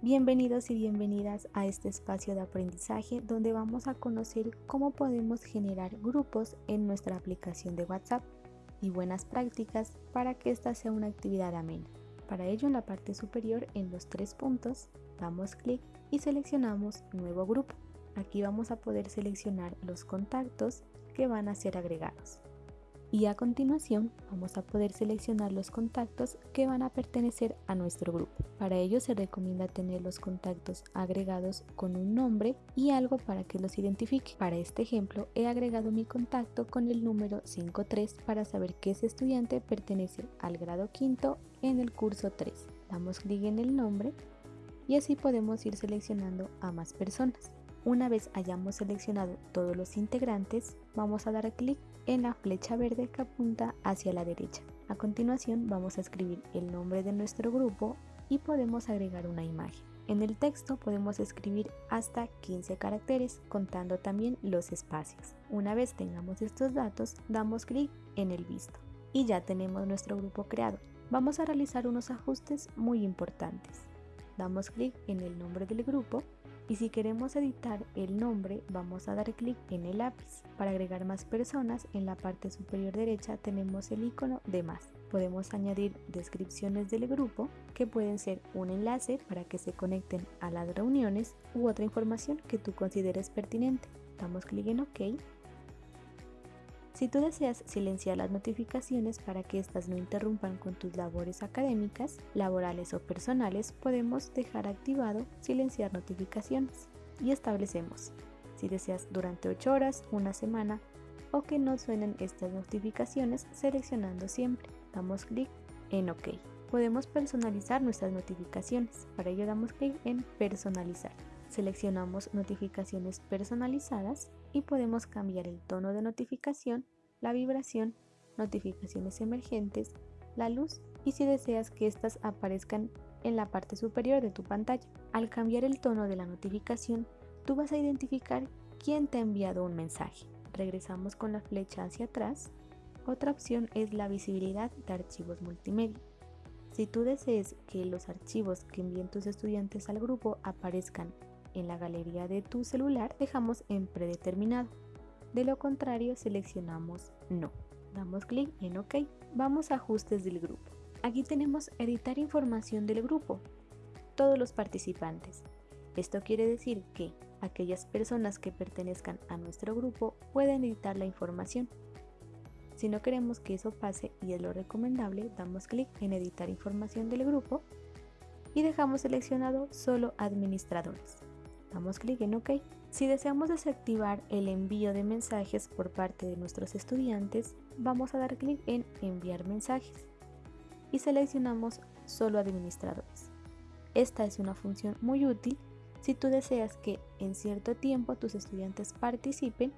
Bienvenidos y bienvenidas a este espacio de aprendizaje donde vamos a conocer cómo podemos generar grupos en nuestra aplicación de WhatsApp y buenas prácticas para que esta sea una actividad amena. Para ello en la parte superior en los tres puntos damos clic y seleccionamos nuevo grupo. Aquí vamos a poder seleccionar los contactos que van a ser agregados y a continuación vamos a poder seleccionar los contactos que van a pertenecer a nuestro grupo. Para ello se recomienda tener los contactos agregados con un nombre y algo para que los identifique. Para este ejemplo he agregado mi contacto con el número 53 para saber que ese estudiante pertenece al grado quinto en el curso 3. Damos clic en el nombre y así podemos ir seleccionando a más personas. Una vez hayamos seleccionado todos los integrantes, vamos a dar clic en la flecha verde que apunta hacia la derecha. A continuación vamos a escribir el nombre de nuestro grupo y podemos agregar una imagen. En el texto podemos escribir hasta 15 caracteres, contando también los espacios. Una vez tengamos estos datos, damos clic en el visto y ya tenemos nuestro grupo creado. Vamos a realizar unos ajustes muy importantes. Damos clic en el nombre del grupo y si queremos editar el nombre vamos a dar clic en el lápiz. Para agregar más personas en la parte superior derecha tenemos el icono de más. Podemos añadir descripciones del grupo que pueden ser un enlace para que se conecten a las reuniones u otra información que tú consideres pertinente. Damos clic en OK si tú deseas silenciar las notificaciones para que éstas no interrumpan con tus labores académicas, laborales o personales, podemos dejar activado silenciar notificaciones y establecemos si deseas durante 8 horas, una semana o que no suenen estas notificaciones seleccionando siempre. Damos clic en OK. Podemos personalizar nuestras notificaciones. Para ello damos clic en personalizar. Seleccionamos notificaciones personalizadas y podemos cambiar el tono de notificación, la vibración, notificaciones emergentes, la luz y si deseas que éstas aparezcan en la parte superior de tu pantalla. Al cambiar el tono de la notificación, tú vas a identificar quién te ha enviado un mensaje. Regresamos con la flecha hacia atrás. Otra opción es la visibilidad de archivos multimedia. Si tú deseas que los archivos que envíen tus estudiantes al grupo aparezcan en la galería de tu celular dejamos en predeterminado. De lo contrario seleccionamos no. Damos clic en OK. Vamos a ajustes del grupo. Aquí tenemos editar información del grupo. Todos los participantes. Esto quiere decir que aquellas personas que pertenezcan a nuestro grupo pueden editar la información. Si no queremos que eso pase y es lo recomendable, damos clic en editar información del grupo y dejamos seleccionado solo administradores. Damos clic en OK. Si deseamos desactivar el envío de mensajes por parte de nuestros estudiantes, vamos a dar clic en Enviar mensajes y seleccionamos Solo administradores. Esta es una función muy útil si tú deseas que en cierto tiempo tus estudiantes participen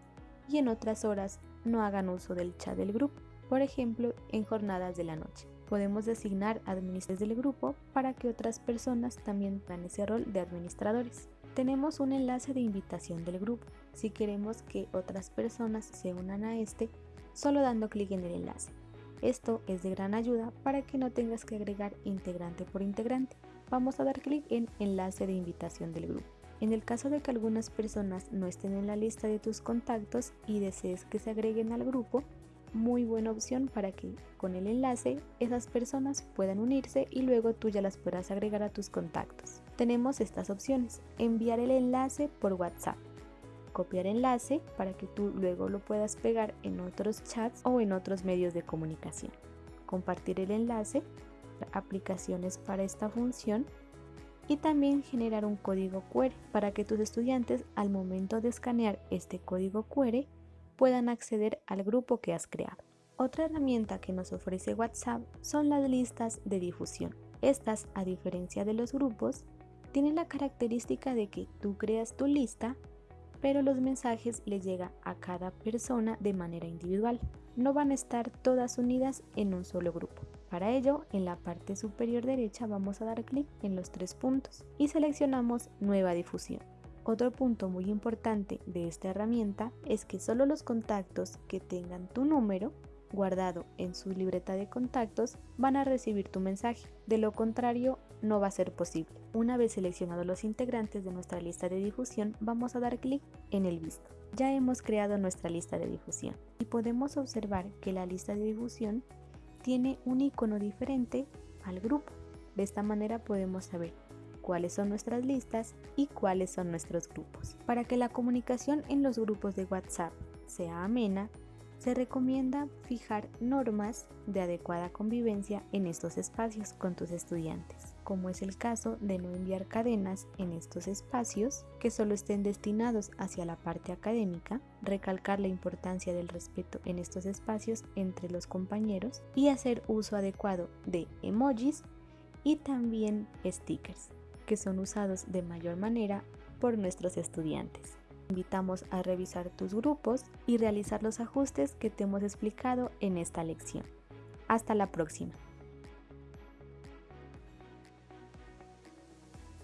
y en otras horas no hagan uso del chat del grupo, por ejemplo en jornadas de la noche. Podemos designar administradores del grupo para que otras personas también tengan ese rol de administradores tenemos un enlace de invitación del grupo. Si queremos que otras personas se unan a este, solo dando clic en el enlace. Esto es de gran ayuda para que no tengas que agregar integrante por integrante. Vamos a dar clic en enlace de invitación del grupo. En el caso de que algunas personas no estén en la lista de tus contactos y desees que se agreguen al grupo, muy buena opción para que con el enlace esas personas puedan unirse y luego tú ya las podrás agregar a tus contactos. Tenemos estas opciones, enviar el enlace por WhatsApp, copiar enlace para que tú luego lo puedas pegar en otros chats o en otros medios de comunicación, compartir el enlace, aplicaciones para esta función y también generar un código QR para que tus estudiantes al momento de escanear este código QR puedan acceder al grupo que has creado. Otra herramienta que nos ofrece WhatsApp son las listas de difusión. Estas, a diferencia de los grupos, tienen la característica de que tú creas tu lista, pero los mensajes les llega a cada persona de manera individual. No van a estar todas unidas en un solo grupo. Para ello, en la parte superior derecha vamos a dar clic en los tres puntos y seleccionamos Nueva difusión. Otro punto muy importante de esta herramienta es que solo los contactos que tengan tu número guardado en su libreta de contactos, van a recibir tu mensaje. De lo contrario, no va a ser posible. Una vez seleccionados los integrantes de nuestra lista de difusión, vamos a dar clic en el visto. Ya hemos creado nuestra lista de difusión y podemos observar que la lista de difusión tiene un icono diferente al grupo. De esta manera podemos saber cuáles son nuestras listas y cuáles son nuestros grupos. Para que la comunicación en los grupos de WhatsApp sea amena, se recomienda fijar normas de adecuada convivencia en estos espacios con tus estudiantes, como es el caso de no enviar cadenas en estos espacios que solo estén destinados hacia la parte académica, recalcar la importancia del respeto en estos espacios entre los compañeros y hacer uso adecuado de emojis y también stickers, que son usados de mayor manera por nuestros estudiantes invitamos a revisar tus grupos y realizar los ajustes que te hemos explicado en esta lección. Hasta la próxima.